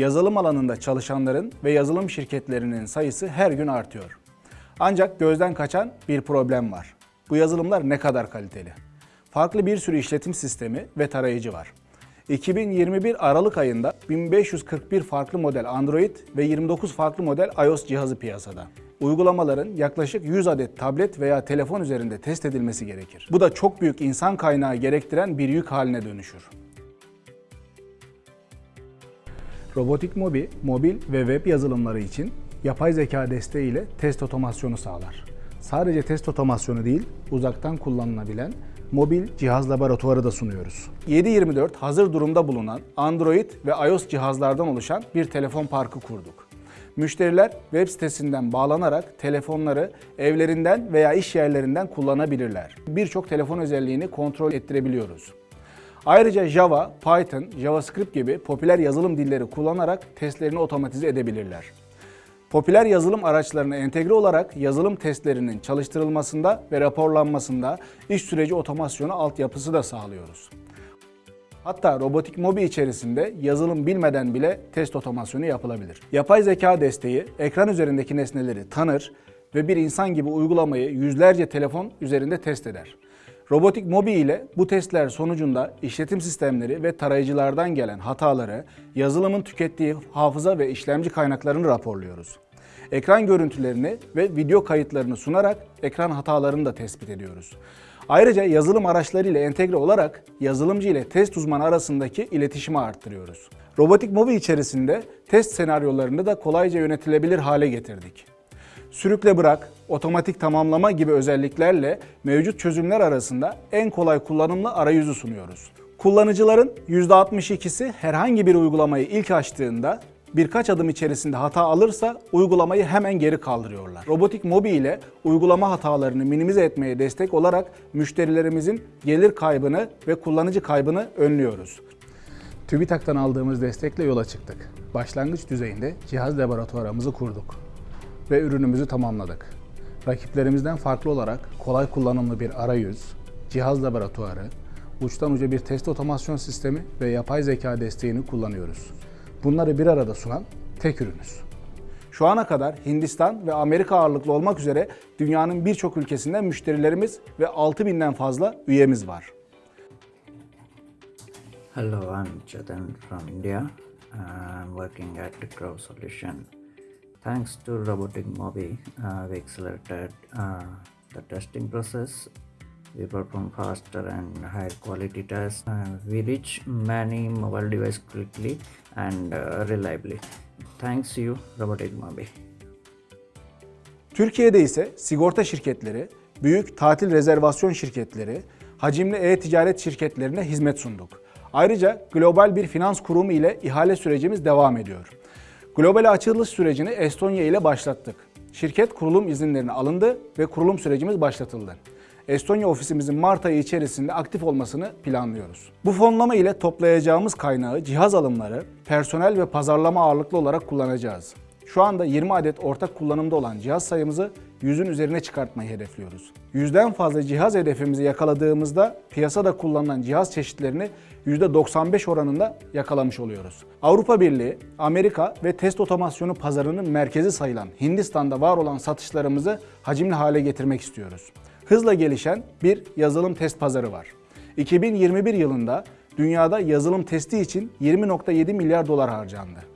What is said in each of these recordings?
Yazılım alanında çalışanların ve yazılım şirketlerinin sayısı her gün artıyor. Ancak gözden kaçan bir problem var. Bu yazılımlar ne kadar kaliteli? Farklı bir sürü işletim sistemi ve tarayıcı var. 2021 Aralık ayında 1541 farklı model Android ve 29 farklı model iOS cihazı piyasada. Uygulamaların yaklaşık 100 adet tablet veya telefon üzerinde test edilmesi gerekir. Bu da çok büyük insan kaynağı gerektiren bir yük haline dönüşür. Robotik Mobi, mobil ve web yazılımları için yapay zeka desteğiyle test otomasyonu sağlar. Sadece test otomasyonu değil, uzaktan kullanılabilen mobil cihaz laboratuvarı da sunuyoruz. 7/24 hazır durumda bulunan Android ve iOS cihazlardan oluşan bir telefon parkı kurduk. Müşteriler web sitesinden bağlanarak telefonları evlerinden veya iş yerlerinden kullanabilirler. Birçok telefon özelliğini kontrol ettirebiliyoruz. Ayrıca Java, Python, JavaScript gibi popüler yazılım dilleri kullanarak testlerini otomatize edebilirler. Popüler yazılım araçlarına entegre olarak yazılım testlerinin çalıştırılmasında ve raporlanmasında iş süreci otomasyonu altyapısı da sağlıyoruz. Hatta robotik mobi içerisinde yazılım bilmeden bile test otomasyonu yapılabilir. Yapay zeka desteği ekran üzerindeki nesneleri tanır ve bir insan gibi uygulamayı yüzlerce telefon üzerinde test eder. Robotik Mobi ile bu testler sonucunda işletim sistemleri ve tarayıcılardan gelen hataları, yazılımın tükettiği hafıza ve işlemci kaynaklarını raporluyoruz. Ekran görüntülerini ve video kayıtlarını sunarak ekran hatalarını da tespit ediyoruz. Ayrıca yazılım araçları ile entegre olarak yazılımcı ile test uzmanı arasındaki iletişimi arttırıyoruz. Robotik Mobi içerisinde test senaryolarını da kolayca yönetilebilir hale getirdik sürükle bırak, otomatik tamamlama gibi özelliklerle mevcut çözümler arasında en kolay kullanımlı arayüzü sunuyoruz. Kullanıcıların %62'si herhangi bir uygulamayı ilk açtığında birkaç adım içerisinde hata alırsa uygulamayı hemen geri kaldırıyorlar. Robotik Mobi ile uygulama hatalarını minimize etmeye destek olarak müşterilerimizin gelir kaybını ve kullanıcı kaybını önlüyoruz. TÜBİTAK'tan aldığımız destekle yola çıktık. Başlangıç düzeyinde cihaz laboratuvarımızı kurduk ve ürünümüzü tamamladık. Rakiplerimizden farklı olarak kolay kullanımlı bir arayüz, cihaz laboratuvarı, uçtan uca bir test otomasyon sistemi ve yapay zeka desteğini kullanıyoruz. Bunları bir arada sunan tek ürünüz. Şu ana kadar Hindistan ve Amerika ağırlıklı olmak üzere dünyanın birçok ülkesinden müşterilerimiz ve 6000'den fazla üyemiz var. Hello, I'm Chetan from India. I'm working at Crow Solution. Thanks to Robotic Mobi, uh, we accelerated uh, the testing process. We perform faster and higher quality tests. Uh, we reach many mobile devices quickly and uh, reliably. Thanks you, Robotic Mobi. Türkiye'de ise sigorta şirketleri, büyük tatil rezervasyon şirketleri, hacimli e-ticaret şirketlerine hizmet sunduk. Ayrıca global bir finans kurumu ile ihale sürecimiz devam ediyor. Global açılış sürecini Estonya ile başlattık. Şirket kurulum izinlerine alındı ve kurulum sürecimiz başlatıldı. Estonya ofisimizin Mart ayı içerisinde aktif olmasını planlıyoruz. Bu fonlama ile toplayacağımız kaynağı cihaz alımları, personel ve pazarlama ağırlıklı olarak kullanacağız. Şu anda 20 adet ortak kullanımda olan cihaz sayımızı 100'ün üzerine çıkartmayı hedefliyoruz. Yüzden fazla cihaz hedefimizi yakaladığımızda piyasada kullanılan cihaz çeşitlerini %95 oranında yakalamış oluyoruz. Avrupa Birliği, Amerika ve test otomasyonu pazarının merkezi sayılan Hindistan'da var olan satışlarımızı hacimli hale getirmek istiyoruz. Hızla gelişen bir yazılım test pazarı var. 2021 yılında dünyada yazılım testi için 20.7 milyar dolar harcandı.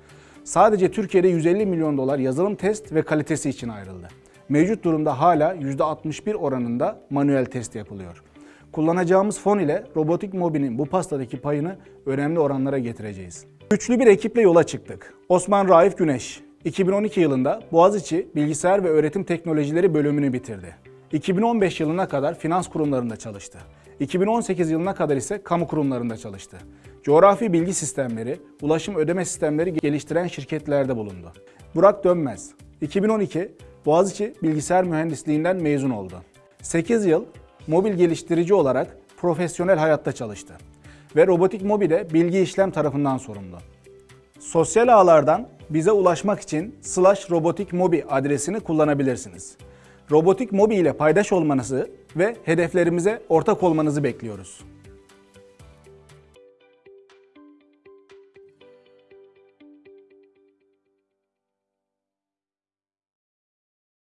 Sadece Türkiye'de 150 milyon dolar yazılım test ve kalitesi için ayrıldı. Mevcut durumda hala %61 oranında manuel test yapılıyor. Kullanacağımız fon ile robotik mobinin bu pastadaki payını önemli oranlara getireceğiz. Güçlü bir ekiple yola çıktık. Osman Raif Güneş, 2012 yılında Boğaziçi Bilgisayar ve Öğretim Teknolojileri bölümünü bitirdi. 2015 yılına kadar finans kurumlarında çalıştı. 2018 yılına kadar ise kamu kurumlarında çalıştı. Coğrafi bilgi sistemleri, ulaşım ödeme sistemleri geliştiren şirketlerde bulundu. Burak Dönmez, 2012 Boğaziçi Bilgisayar Mühendisliğinden mezun oldu. 8 yıl mobil geliştirici olarak profesyonel hayatta çalıştı ve robotik mobile bilgi işlem tarafından sorumlu. Sosyal ağlardan bize ulaşmak için slash robotik adresini kullanabilirsiniz. Robotik mobi ile paydaş olmanızı ve hedeflerimize ortak olmanızı bekliyoruz.